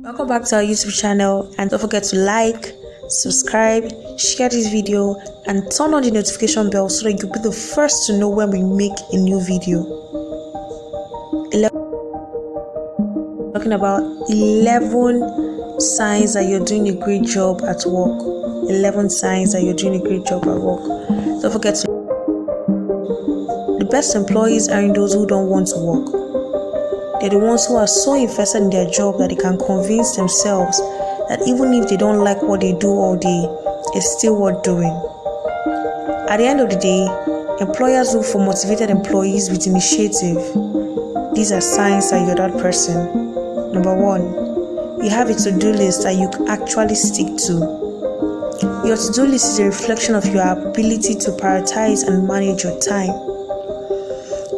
Welcome back to our YouTube channel and don't forget to like, subscribe, share this video and turn on the notification bell so that you'll be the first to know when we make a new video. Talking about 11 signs that you're doing a great job at work. 11 signs that you're doing a great job at work. Don't forget to the best employees aren't those who don't want to work they're the ones who are so invested in their job that they can convince themselves that even if they don't like what they do all day, it's still worth doing. At the end of the day, employers look for motivated employees with initiative. These are signs that you're that person. Number one, you have a to do list that you actually stick to. Your to do list is a reflection of your ability to prioritize and manage your time.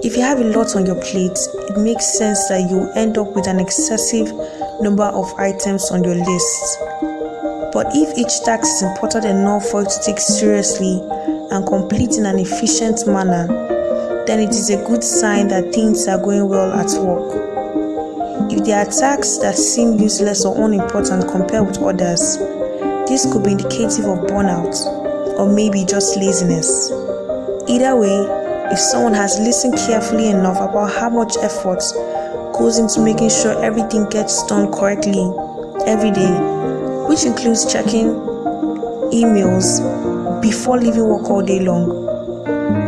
If you have a lot on your plate, it makes sense that you end up with an excessive number of items on your list. But if each task is important enough for you to take seriously and complete in an efficient manner, then it is a good sign that things are going well at work. If there are tasks that seem useless or unimportant compared with others, this could be indicative of burnout or maybe just laziness. Either way, if someone has listened carefully enough about how much effort goes into making sure everything gets done correctly every day, which includes checking emails before leaving work all day long,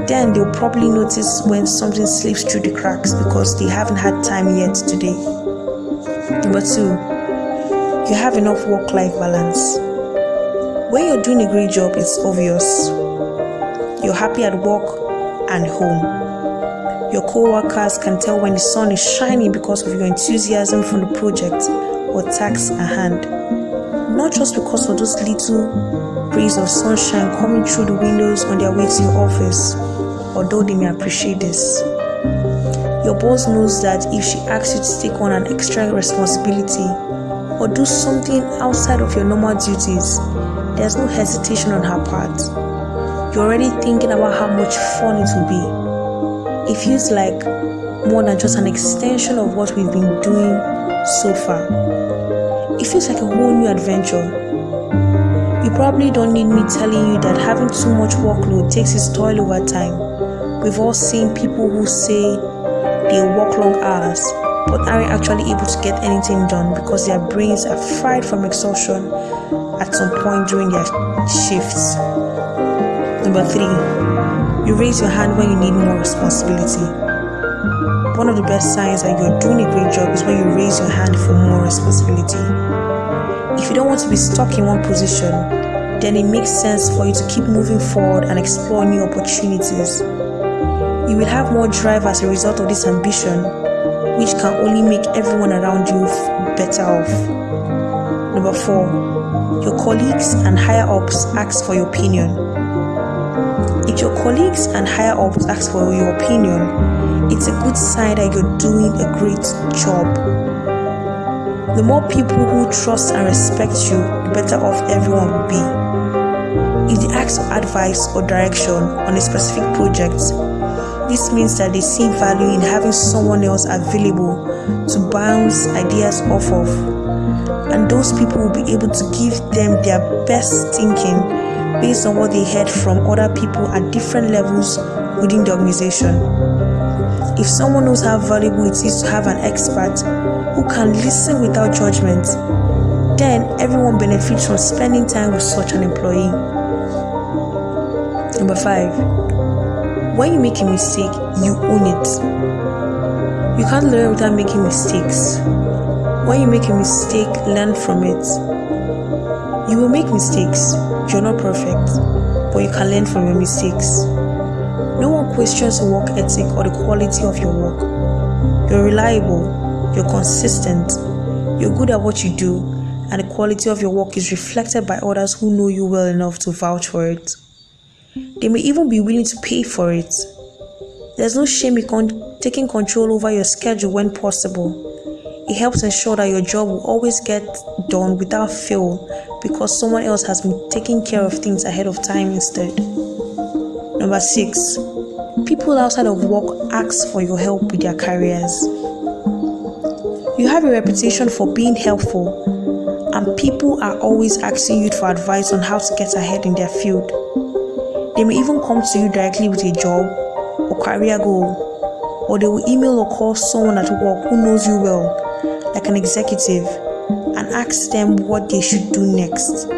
then they'll probably notice when something slips through the cracks because they haven't had time yet today. Number two, you have enough work life balance. When you're doing a great job, it's obvious. You're happy at work, and home. Your co workers can tell when the sun is shining because of your enthusiasm for the project or task at hand. Not just because of those little rays of sunshine coming through the windows on their way to your office, although they may appreciate this. Your boss knows that if she asks you to take on an extra responsibility or do something outside of your normal duties, there's no hesitation on her part you're already thinking about how much fun it will be. It feels like more than just an extension of what we've been doing so far. It feels like a whole new adventure. You probably don't need me telling you that having too much workload takes its toll over time. We've all seen people who say they work long hours but aren't actually able to get anything done because their brains are fried from exhaustion at some point during their shifts. Number three, you raise your hand when you need more responsibility. One of the best signs that you're doing a great job is when you raise your hand for more responsibility. If you don't want to be stuck in one position, then it makes sense for you to keep moving forward and explore new opportunities. You will have more drive as a result of this ambition, which can only make everyone around you better off. Number four, your colleagues and higher ups ask for your opinion. If your colleagues and higher ups ask for your opinion, it's a good sign that you're doing a great job. The more people who trust and respect you, the better off everyone will be. If they ask for advice or direction on a specific project, this means that they see value in having someone else available to bounce ideas off of. And those people will be able to give them their best thinking based on what they heard from other people at different levels within the organization. If someone knows how valuable it is to have an expert who can listen without judgment, then everyone benefits from spending time with such an employee. Number five, when you make a mistake, you own it. You can't learn without making mistakes. When you make a mistake, learn from it. You will make mistakes. You're not perfect, but you can learn from your mistakes. No one questions your work ethic or the quality of your work. You're reliable, you're consistent, you're good at what you do, and the quality of your work is reflected by others who know you well enough to vouch for it. They may even be willing to pay for it. There's no shame in con- taking control over your schedule when possible it helps ensure that your job will always get done without fail because someone else has been taking care of things ahead of time instead. Number six, people outside of work ask for your help with their careers. You have a reputation for being helpful, and people are always asking you for advice on how to get ahead in their field. They may even come to you directly with a job or career goal, or they will email or call someone at work who knows you well, like an executive, and ask them what they should do next.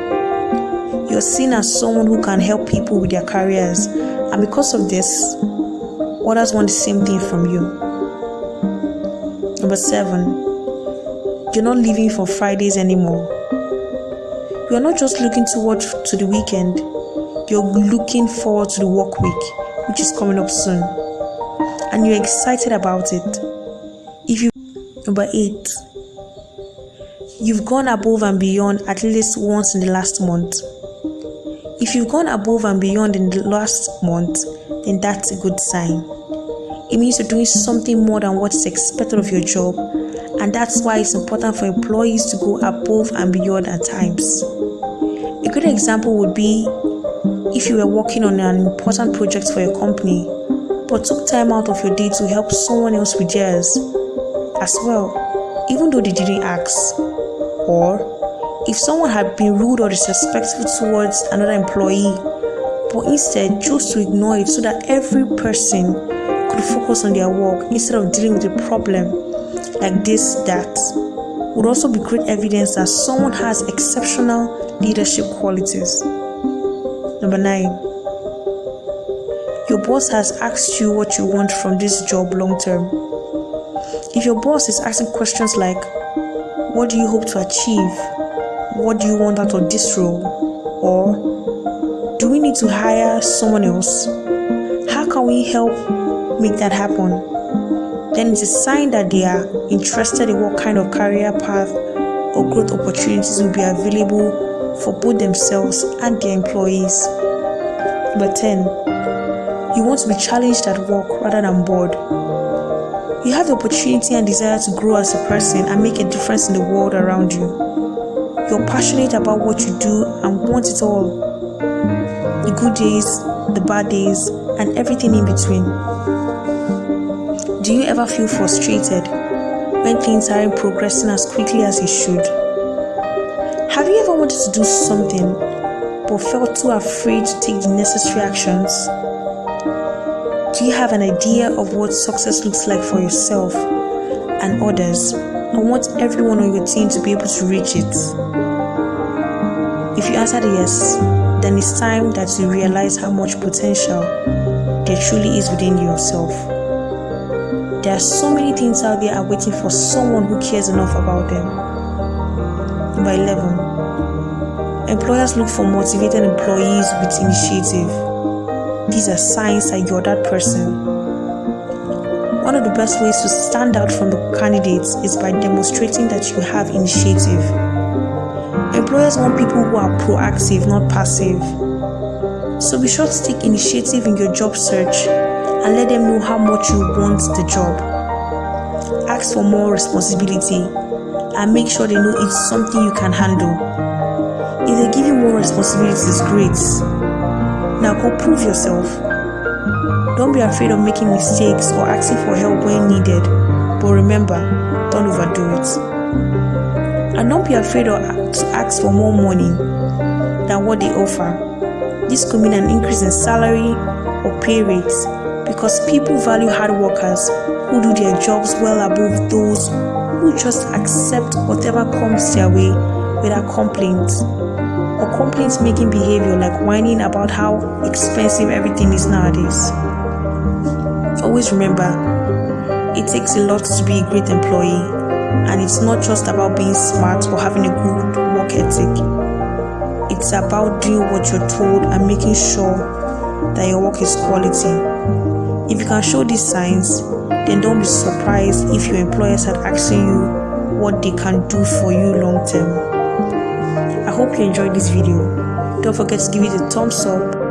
You're seen as someone who can help people with their careers, and because of this, others want the same thing from you. Number seven, you're not living for Fridays anymore. You are not just looking forward to the weekend, you're looking forward to the work week, which is coming up soon, and you're excited about it. Number eight, you've gone above and beyond at least once in the last month. If you've gone above and beyond in the last month, then that's a good sign. It means you're doing something more than what is expected of your job, and that's why it's important for employees to go above and beyond at times. A good example would be if you were working on an important project for your company, but took time out of your day to help someone else with theirs as well, even though they didn't ask, or if someone had been rude or disrespectful towards another employee, but instead chose to ignore it so that every person could focus on their work instead of dealing with a problem like this, that would also be great evidence that someone has exceptional leadership qualities. Number nine, your boss has asked you what you want from this job long term. If your boss is asking questions like, What do you hope to achieve? what do you want out of this role? Or do we need to hire someone else? How can we help make that happen? Then it's a sign that they are interested in what kind of career path or growth opportunities will be available for both themselves and their employees. Number 10. You want to be challenged at work rather than bored. You have the opportunity and desire to grow as a person and make a difference in the world around you. You're passionate about what you do and want it all the good days, the bad days, and everything in between. Do you ever feel frustrated when things aren't progressing as quickly as it should? Have you ever wanted to do something but felt too afraid to take the necessary actions? Do you have an idea of what success looks like for yourself and others and want everyone on your team to be able to reach it? If you answered yes, then it's time that you realize how much potential there truly is within yourself. There are so many things out there are waiting for someone who cares enough about them. Number 11. Employers look for motivated employees with initiative. These are signs that you're that person. One of the best ways to stand out from the candidates is by demonstrating that you have initiative. Employers want people who are proactive, not passive. So be sure to take initiative in your job search and let them know how much you want the job. Ask for more responsibility and make sure they know it's something you can handle. If they give you more responsibilities, great. Now go prove yourself. Don't be afraid of making mistakes or asking for help when needed, but remember, don't overdo it. And don't be afraid of, to ask for more money than what they offer. This could mean an increase in salary or pay rates because people value hard workers who do their jobs well above those who just accept whatever comes their way without complaints or complaints making behavior like whining about how expensive everything is nowadays. Always remember, it takes a lot to be a great employee and it's not just about being smart or having a good work ethic. It's about doing what you're told and making sure that your work is quality. If you can show these signs, then don't be surprised if your employers are asking you what they can do for you long term. I hope you enjoyed this video. Don't forget to give it a thumbs up